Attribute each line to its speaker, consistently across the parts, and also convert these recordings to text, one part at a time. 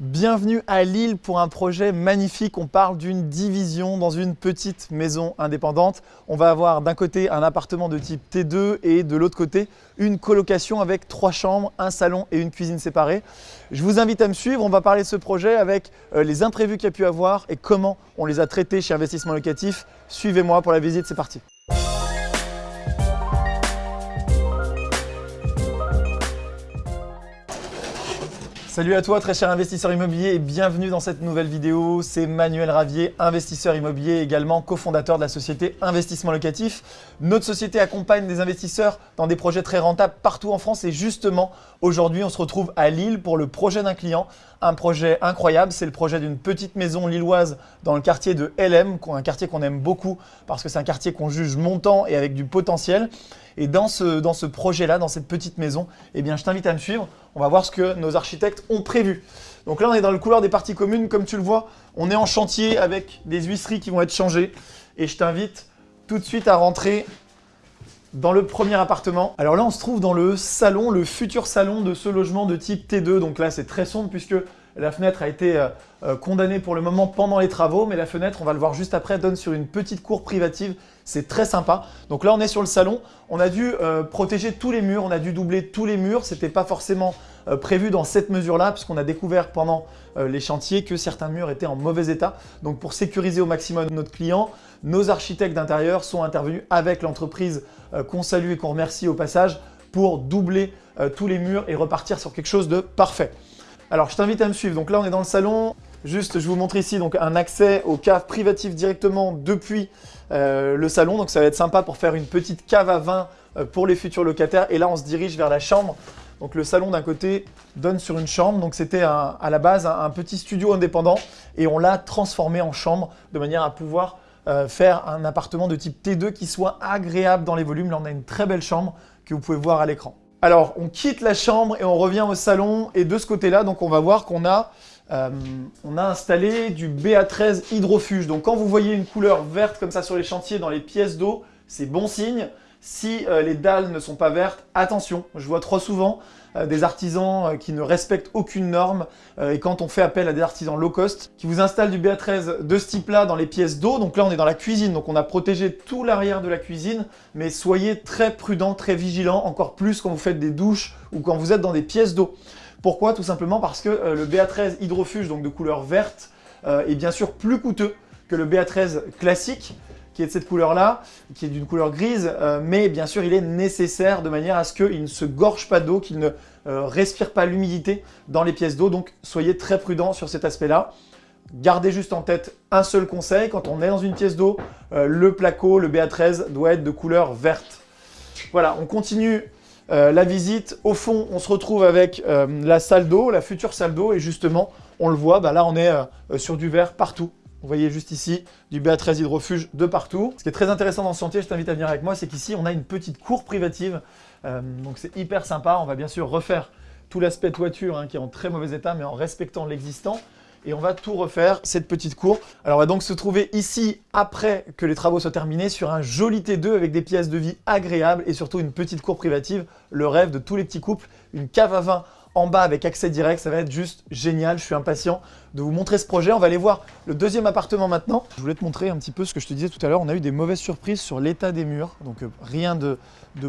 Speaker 1: Bienvenue à Lille pour un projet magnifique. On parle d'une division dans une petite maison indépendante. On va avoir d'un côté un appartement de type T2 et de l'autre côté une colocation avec trois chambres, un salon et une cuisine séparée. Je vous invite à me suivre. On va parler de ce projet avec euh, les imprévus qu'il y a pu avoir et comment on les a traités chez Investissement Locatif. Suivez-moi pour la visite, c'est parti. Salut à toi très cher investisseur immobilier et bienvenue dans cette nouvelle vidéo. C'est Manuel Ravier, investisseur immobilier également cofondateur de la société Investissement Locatif. Notre société accompagne des investisseurs dans des projets très rentables partout en France et justement aujourd'hui on se retrouve à Lille pour le projet d'un client. Un projet incroyable, c'est le projet d'une petite maison lilloise dans le quartier de LM, un quartier qu'on aime beaucoup parce que c'est un quartier qu'on juge montant et avec du potentiel. Et dans ce, projet-là, dans cette petite maison, eh bien, je t'invite à me suivre. On va voir ce que nos architectes ont prévu. Donc là, on est dans le couloir des parties communes. Comme tu le vois, on est en chantier avec des huisseries qui vont être changées. Et je t'invite tout de suite à rentrer dans le premier appartement. Alors là, on se trouve dans le salon, le futur salon de ce logement de type T2. Donc là, c'est très sombre puisque la fenêtre a été euh, euh, condamnée pour le moment pendant les travaux, mais la fenêtre, on va le voir juste après, donne sur une petite cour privative. C'est très sympa. Donc là, on est sur le salon. On a dû euh, protéger tous les murs, on a dû doubler tous les murs. Ce n'était pas forcément prévu dans cette mesure-là, puisqu'on a découvert pendant les chantiers que certains murs étaient en mauvais état. Donc pour sécuriser au maximum notre client, nos architectes d'intérieur sont intervenus avec l'entreprise qu'on salue et qu'on remercie au passage pour doubler tous les murs et repartir sur quelque chose de parfait. Alors, je t'invite à me suivre. Donc là, on est dans le salon. Juste, je vous montre ici donc un accès aux caves privatives directement depuis euh, le salon. Donc ça va être sympa pour faire une petite cave à vin euh, pour les futurs locataires. Et là, on se dirige vers la chambre. Donc le salon d'un côté donne sur une chambre. Donc c'était à la base un, petit studio indépendant et on l'a transformé en chambre de manière à pouvoir euh, faire un appartement de type T2 qui soit agréable dans les volumes. Là, on a une très belle chambre que vous pouvez voir à l'écran. Alors, on quitte la chambre et on revient au salon. Et de ce côté-là, donc on va voir qu'on a, euh, a installé du BA13 hydrofuge. Donc, quand vous voyez une couleur verte comme ça sur les chantiers dans les pièces d'eau, c'est bon signe. Si euh, les dalles ne sont pas vertes, attention, je vois trop souvent des artisans euh, qui ne respectent aucune norme et quand on fait appel à des artisans low cost qui vous installent du BA13 de ce type-là dans les pièces d'eau, donc là on est dans la cuisine, donc on a protégé tout l'arrière de la cuisine, mais soyez très prudent, très vigilant, encore plus quand vous faites des douches ou quand vous êtes dans des pièces d'eau. Pourquoi? Tout simplement parce que le BA13 hydrofuge, donc de couleur verte, est bien sûr plus coûteux que le BA13 classique, qui est de cette couleur-là, qui est d'une couleur grise, euh, mais bien sûr, il est nécessaire de manière à ce qu'il ne se gorge pas d'eau, qu'il ne euh, respire pas l'humidité dans les pièces d'eau. Donc, soyez très prudent sur cet aspect-là. Gardez juste en tête un seul conseil, quand on est dans une pièce d'eau, euh, le placo, le BA13 doit être de couleur verte. Voilà, on continue la visite. Au fond, on se retrouve avec la salle d'eau, la future salle d'eau, et justement, on le voit, bah là on est sur du vert partout. Vous voyez juste ici du BA13 hydrofuge de partout. Ce qui est très intéressant dans ce chantier, je t'invite à venir avec moi, c'est qu'ici on a une petite cour privative. Euh, donc c'est hyper sympa. On va bien sûr refaire tout l'aspect toiture hein, qui est en très mauvais état, mais en respectant l'existant. Et on va tout refaire, cette petite cour. Alors on va donc se trouver ici, après que les travaux soient terminés, sur un joli T2 avec des pièces de vie agréables et surtout une petite cour privative. Le rêve de tous les petits couples. Une cave à vin en bas avec accès direct. Ça va être juste génial. Je suis impatient de vous montrer ce projet. On va aller voir le deuxième appartement maintenant. Je voulais te montrer un petit peu ce que je te disais tout à l'heure. On a eu des mauvaises surprises sur l'état des murs. Donc euh, rien de,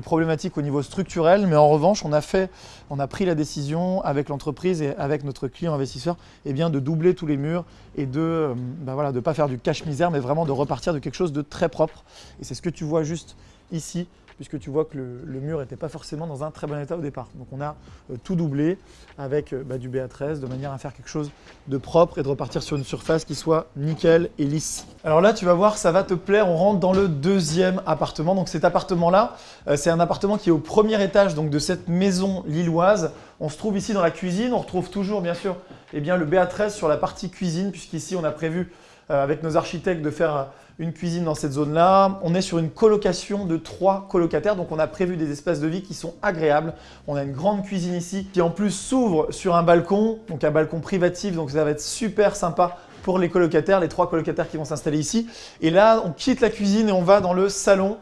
Speaker 1: problématique au niveau structurel. Mais en revanche, on a, fait, on a pris la décision avec l'entreprise et avec notre client investisseur eh bien, de doubler tous les murs et de ne euh, bah voilà, de pas faire du cache-misère, mais vraiment de repartir de quelque chose de très propre. Et c'est ce que tu vois juste ici puisque tu vois que le, mur n'était pas forcément dans un très bon état au départ. Donc on a euh, tout doublé avec euh, bah, du BA13 de manière à faire quelque chose de propre et de repartir sur une surface qui soit nickel et lisse. Alors là, tu vas voir, ça va te plaire, on rentre dans le deuxième appartement. Donc cet appartement-là, euh, c'est un appartement qui est au premier étage de cette maison lilloise. On se trouve ici dans la cuisine, on retrouve toujours bien sûr eh bien, le BA13 sur la partie cuisine, puisqu'ici on a prévu avec nos architectes de faire une cuisine dans cette zone-là. On est sur une colocation de trois colocataires, donc on a prévu des espaces de vie qui sont agréables. On a une grande cuisine ici qui en plus s'ouvre sur un balcon, donc un balcon privatif, donc ça va être super sympa pour les colocataires, les trois colocataires qui vont s'installer ici. Et là, on quitte la cuisine et on va dans le salon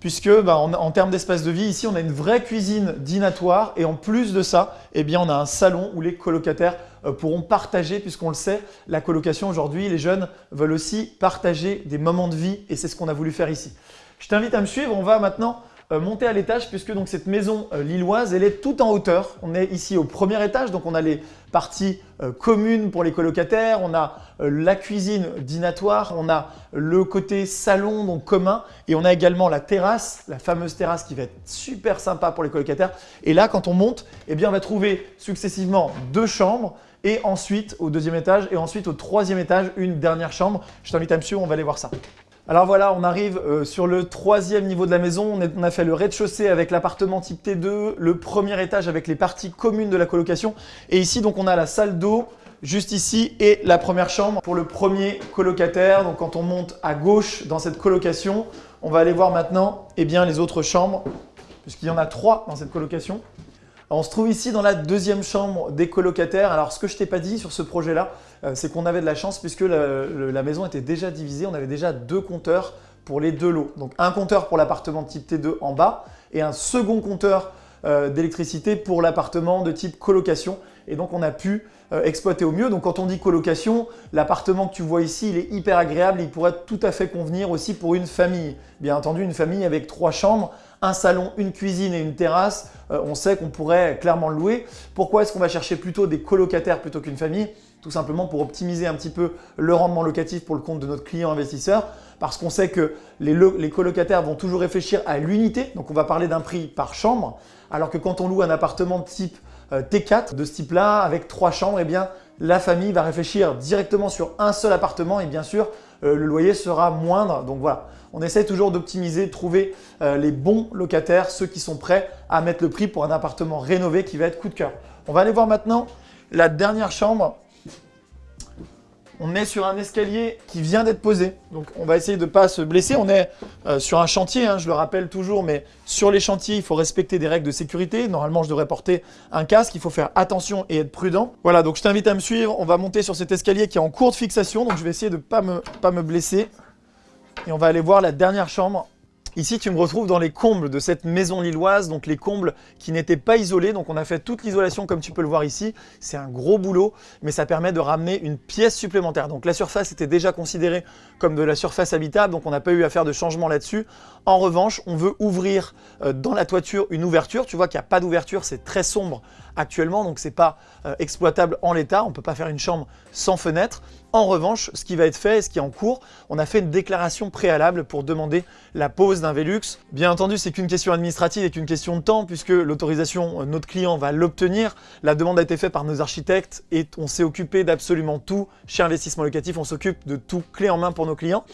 Speaker 1: puisque bah, en, termes d'espace de vie, ici, on a une vraie cuisine dînatoire et en plus de ça, eh bien, on a un salon où les colocataires euh, pourront partager, puisqu'on le sait, la colocation aujourd'hui, les jeunes veulent aussi partager des moments de vie et c'est ce qu'on a voulu faire ici. Je t'invite à me suivre, on va maintenant euh, monter à l'étage puisque donc cette maison euh, lilloise, elle est tout en hauteur. On est ici au premier étage, donc on a les parties euh, communes pour les colocataires, on a la cuisine dînatoire, on a le côté salon donc commun et on a également la terrasse, la fameuse terrasse qui va être super sympa pour les colocataires. Et là, quand on monte, eh bien, on va trouver successivement deux chambres et ensuite au deuxième étage et ensuite au troisième étage une dernière chambre. Je t'invite à me suivre, on va aller voir ça. Alors voilà, on arrive euh, sur le troisième niveau de la maison. On, a fait le rez-de-chaussée avec l'appartement type T2, le premier étage avec les parties communes de la colocation. Et ici, donc, on a la salle d'eau juste ici et la première chambre pour le premier colocataire. Donc quand on monte à gauche dans cette colocation, on va aller voir maintenant eh bien, les autres chambres, puisqu'il y en a trois dans cette colocation on se trouve ici dans la deuxième chambre des colocataires. Alors, ce que je t'ai pas dit sur ce projet-là, euh, c'est qu'on avait de la chance puisque la, maison était déjà divisée. On avait déjà deux compteurs pour les deux lots. Donc, un compteur pour l'appartement type T2 en bas et un second compteur euh, d'électricité pour l'appartement de type colocation. Et donc, on a pu euh, exploiter au mieux. Donc, quand on dit colocation, l'appartement que tu vois ici, il est hyper agréable. Il pourrait tout à fait convenir aussi pour une famille. Bien entendu, une famille avec trois chambres un salon, une cuisine et une terrasse, euh, on sait qu'on pourrait clairement le louer. Pourquoi est-ce qu'on va chercher plutôt des colocataires plutôt qu'une famille? Tout simplement pour optimiser un petit peu le rendement locatif pour le compte de notre client investisseur parce qu'on sait que les, colocataires vont toujours réfléchir à l'unité, donc on va parler d'un prix par chambre, alors que quand on loue un appartement de type T4 de ce type-là avec trois chambres, eh bien la famille va réfléchir directement sur un seul appartement et bien sûr euh, le loyer sera moindre. Donc voilà, on essaie toujours d'optimiser, trouver euh, les bons locataires, ceux qui sont prêts à mettre le prix pour un appartement rénové qui va être coup de cœur. On va aller voir maintenant la dernière chambre on est sur un escalier qui vient d'être posé. Donc on va essayer de ne pas se blesser. On est euh, sur un chantier, hein, je le rappelle toujours, mais sur les chantiers, il faut respecter des règles de sécurité. Normalement, je devrais porter un casque. Il faut faire attention et être prudent. Voilà, donc je t'invite à me suivre. On va monter sur cet escalier qui est en cours de fixation. Donc je vais essayer de ne pas me, pas me blesser. Et on va aller voir la dernière chambre Ici, tu me retrouves dans les combles de cette maison lilloise, donc les combles qui n'étaient pas isolés. Donc on a fait toute l'isolation comme tu peux le voir ici. C'est un gros boulot, mais ça permet de ramener une pièce supplémentaire. Donc la surface était déjà considérée comme de la surface habitable, donc on n'a pas eu à faire de changement là-dessus. En revanche, on veut ouvrir euh, dans la toiture une ouverture. Tu vois qu'il n'y a pas d'ouverture, c'est très sombre actuellement, donc c'est pas euh, exploitable en l'état. On ne peut pas faire une chambre sans fenêtre. En revanche, ce qui va être fait et ce qui est en cours, on a fait une déclaration préalable pour demander la pose d'un Velux. Bien entendu, c'est qu'une question administrative et qu'une question de temps puisque l'autorisation, euh, notre client va l'obtenir. La demande a été faite par nos architectes et on s'est occupé d'absolument tout. Chez Investissement Locatif, on s'occupe de tout clé en main pour nos clients.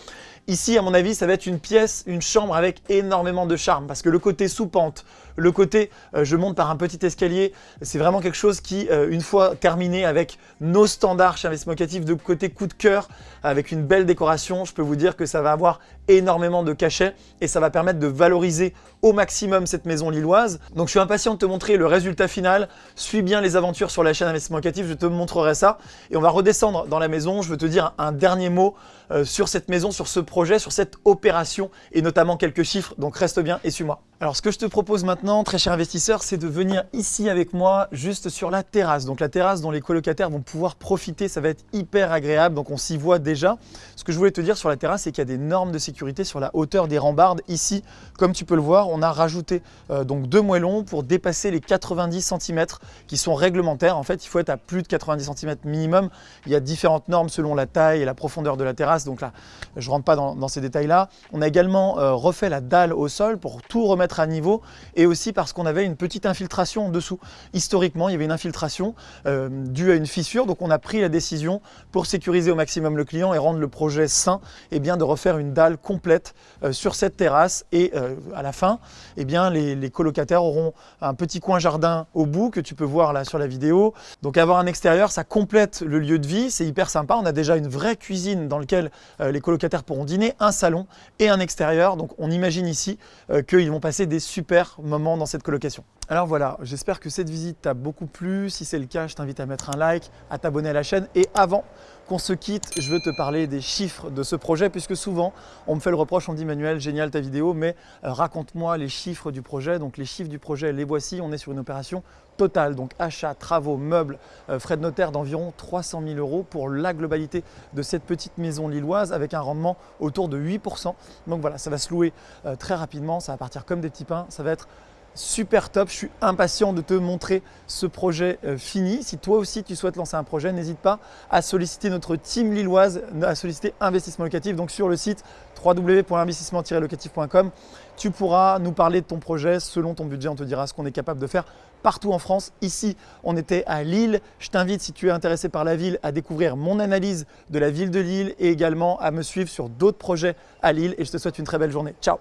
Speaker 1: Ici, à mon avis, ça va être une pièce, une chambre avec énormément de charme parce que le côté sous-pente, le côté euh, je monte par un petit escalier, c'est vraiment quelque chose qui, euh, une fois terminé avec nos standards chez Investissement Locatif de côté coup de cœur, avec une belle décoration, je peux vous dire que ça va avoir énormément de cachet et ça va permettre de valoriser au maximum cette maison lilloise. Donc je suis impatient de te montrer le résultat final. Suis bien les aventures sur la chaîne Investissement Locatif, je te montrerai ça. Et on va redescendre dans la maison. Je veux te dire un dernier mot euh, sur cette maison, sur ce projet, sur cette opération et notamment quelques chiffres. Donc reste bien et suis-moi. Alors ce que je te propose maintenant, très cher investisseur, c'est de venir ici avec moi, juste sur la terrasse. Donc la terrasse dont les colocataires vont pouvoir profiter, ça va être hyper agréable, donc on s'y voit déjà. Ce que je voulais te dire sur la terrasse, c'est qu'il y a des normes de sécurité sur la hauteur des rambardes. Ici, comme tu peux le voir, on a rajouté euh, donc deux moellons pour dépasser les 90 cm qui sont réglementaires. En fait, il faut être à plus de 90 cm minimum. Il y a différentes normes selon la taille et la profondeur de la terrasse, donc là, je ne rentre pas dans, ces détails-là. On a également euh, refait la dalle au sol pour tout remettre à niveau et aussi parce qu'on avait une petite infiltration en dessous. Historiquement, il y avait une infiltration euh, due à une fissure, donc on a pris la décision pour sécuriser au maximum le client et rendre le projet sain, et eh bien de refaire une dalle complète euh, sur cette terrasse et euh, à la fin, et eh bien les, les, colocataires auront un petit coin jardin au bout que tu peux voir là sur la vidéo. Donc avoir un extérieur, ça complète le lieu de vie, c'est hyper sympa. On a déjà une vraie cuisine dans laquelle les colocataires pourront dîner, un salon et un extérieur. Donc on imagine ici qu'ils vont passer des super moments dans cette colocation. Alors voilà, j'espère que cette visite t'a beaucoup plu. Si c'est le cas, je t'invite à mettre un like, à t'abonner à la chaîne. Et avant qu'on se quitte, je veux te parler des chiffres de ce projet, puisque souvent, on me fait le reproche, on dit Manuel, génial ta vidéo, mais raconte-moi les chiffres du projet. Donc les chiffres du projet, les voici. On est sur une opération totale, donc achat, travaux, meubles, euh, frais de notaire d'environ 300 000 euros pour la globalité de cette petite maison lilloise avec un rendement autour de 8%. Donc voilà, ça va se louer euh, très rapidement, ça va partir comme des petits pains, ça va être super top. Je suis impatient de te montrer ce projet euh, fini. Si toi aussi tu souhaites lancer un projet, n'hésite pas à solliciter notre team lilloise, à solliciter Investissement Locatif. Donc sur le site www.investissement-locatif.com, tu pourras nous parler de ton projet selon ton budget. On te dira ce qu'on est capable de faire partout en France. Ici, on était à Lille. Je t'invite, si tu es intéressé par la ville, à découvrir mon analyse de la ville de Lille et également à me suivre sur d'autres projets à Lille. Et je te souhaite une très belle journée. Ciao